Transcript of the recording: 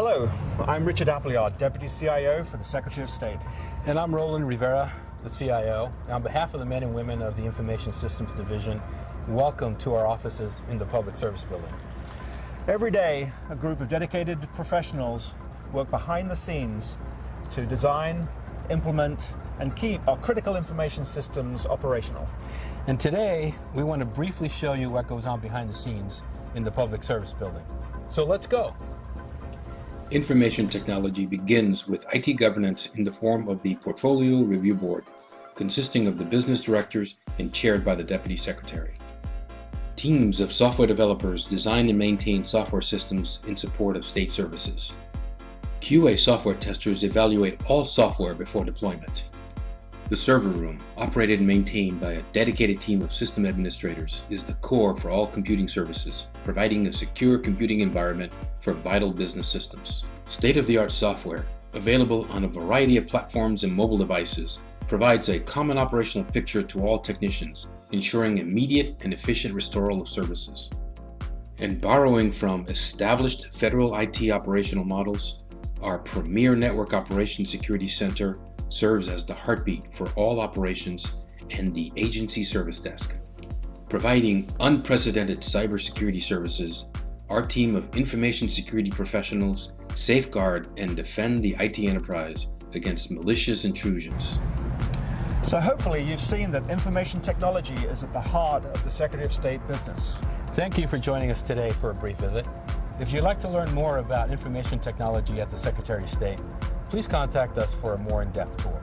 Hello, I'm Richard Appleyard, Deputy CIO for the Secretary of State. And I'm Roland Rivera, the CIO. And on behalf of the men and women of the Information Systems Division, welcome to our offices in the Public Service Building. Every day, a group of dedicated professionals work behind the scenes to design, implement, and keep our critical information systems operational. And today, we want to briefly show you what goes on behind the scenes in the Public Service Building. So let's go. Information technology begins with IT governance in the form of the Portfolio Review Board, consisting of the business directors and chaired by the Deputy Secretary. Teams of software developers design and maintain software systems in support of state services. QA software testers evaluate all software before deployment. The server room, operated and maintained by a dedicated team of system administrators, is the core for all computing services, providing a secure computing environment for vital business systems. State-of-the-art software, available on a variety of platforms and mobile devices, provides a common operational picture to all technicians, ensuring immediate and efficient restoral of services. And borrowing from established federal IT operational models, our premier network operations security center serves as the heartbeat for all operations and the agency service desk. Providing unprecedented cybersecurity services, our team of information security professionals safeguard and defend the IT enterprise against malicious intrusions. So hopefully you've seen that information technology is at the heart of the Secretary of State business. Thank you for joining us today for a brief visit. If you'd like to learn more about information technology at the Secretary of State, please contact us for a more in-depth tour.